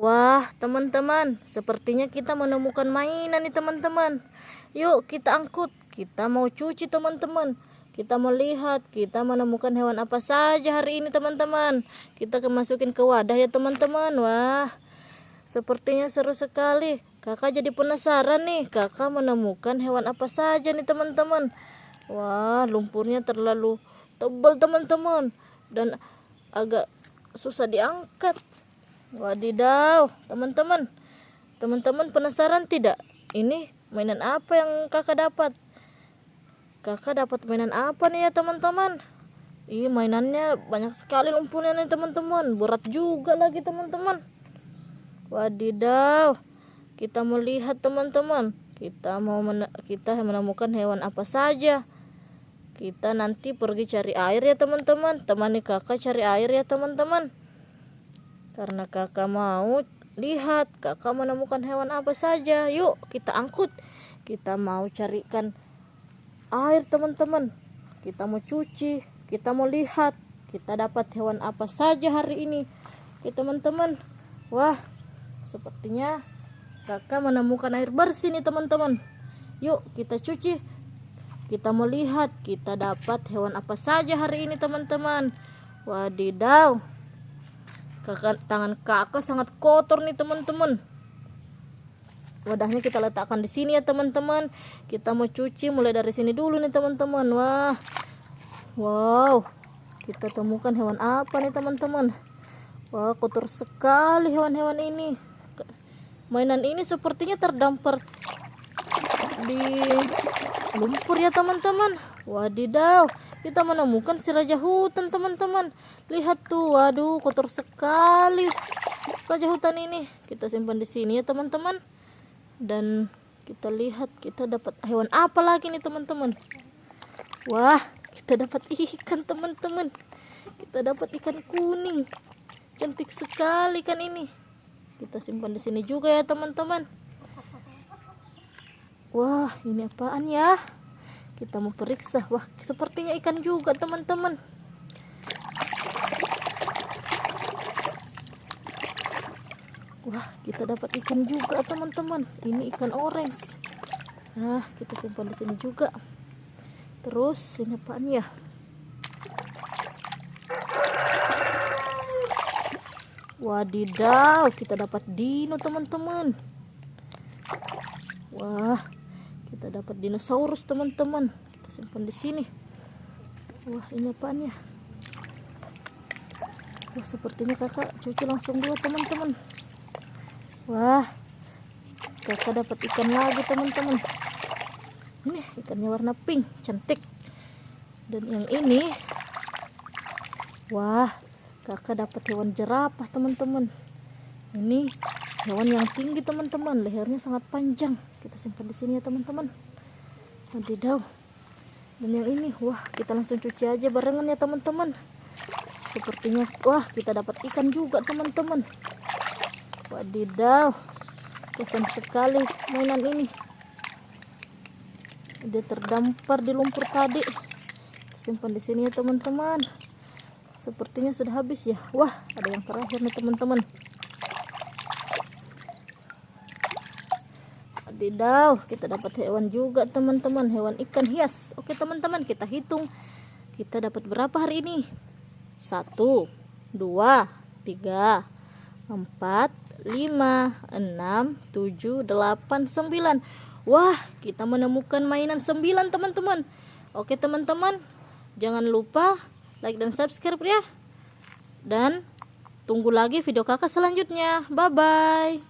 Wah, teman-teman, sepertinya kita menemukan mainan nih teman-teman. Yuk kita angkut, kita mau cuci teman-teman. Kita mau lihat, kita menemukan hewan apa saja hari ini teman-teman. Kita kemasukin ke wadah ya teman-teman. Wah, sepertinya seru sekali. Kakak jadi penasaran nih, kakak menemukan hewan apa saja nih teman-teman. Wah, lumpurnya terlalu tebal teman-teman. Dan agak susah diangkat. Wadidaw, teman-teman. Teman-teman penasaran tidak? Ini mainan apa yang kakak dapat? Kakak dapat mainan apa nih ya teman-teman? Ih, mainannya banyak sekali lumpurnya nih teman-teman. Berat juga lagi teman-teman. Wadidaw. Kita mau lihat teman-teman. Kita mau men kita menemukan hewan apa saja. Kita nanti pergi cari air ya teman-teman. Temani kakak cari air ya teman-teman karena kakak mau lihat kakak menemukan hewan apa saja. Yuk kita angkut. Kita mau carikan air teman-teman. Kita mau cuci kita mau lihat. Kita dapat hewan apa saja hari ini. Oke teman-teman. Wah sepertinya kakak menemukan air bersih nih teman-teman. Yuk kita cuci. Kita mau lihat kita dapat hewan apa saja hari ini teman-teman. Wadidaw tangan kakak sangat kotor nih teman-teman. Wadahnya kita letakkan di sini ya teman-teman. Kita mau cuci mulai dari sini dulu nih teman-teman. Wah. Wow. Kita temukan hewan apa nih teman-teman? Wah kotor sekali hewan-hewan ini. Mainan ini sepertinya terdampar di lumpur ya teman-teman. Wadidaw kita menemukan si raja hutan teman-teman. Lihat tuh waduh kotor sekali raja hutan ini. Kita simpan di sini ya teman-teman. Dan kita lihat kita dapat hewan apa lagi nih teman-teman? Wah kita dapat ikan teman-teman. Kita dapat ikan kuning. Cantik sekali kan ini. Kita simpan di sini juga ya teman-teman. Wah ini apaan ya kita mau periksa. Wah sepertinya ikan juga teman-teman. Wah kita dapat ikan juga teman-teman. Ini ikan orange. Nah kita simpan di sini juga. Terus ini apaan ya? Wadidaw kita dapat dino teman-teman. Wah kita dapat dinosaurus teman-teman. Kita simpan di sini. Wah ini apaan ya? Wah sepertinya kakak cuci langsung dua teman-teman. Wah kakak dapat ikan lagi teman-teman. Ini ikannya warna pink cantik. Dan yang ini wah kakak dapat hewan jerapah teman-teman. Ini hewan yang tinggi teman-teman. Lehernya sangat panjang. Kita simpan di sini ya teman-teman. Wadidaw dan yang ini wah kita langsung cuci aja barengan ya teman-teman. Sepertinya wah kita dapat ikan juga teman-teman. Wadidaw. Kesan sekali mainan ini. Dia terdampar di lumpur tadi. Simpan di sini ya teman-teman. Sepertinya sudah habis ya. Wah ada yang terakhir nih teman-teman Wadidaw, kita dapat hewan juga teman-teman, hewan ikan hias. Oke teman-teman, kita hitung. Kita dapat berapa hari ini? Satu, dua, tiga, empat, lima, enam, tujuh, delapan, sembilan. Wah, kita menemukan mainan sembilan teman-teman. Oke teman-teman, jangan lupa like dan subscribe ya. Dan tunggu lagi video kakak selanjutnya. Bye-bye.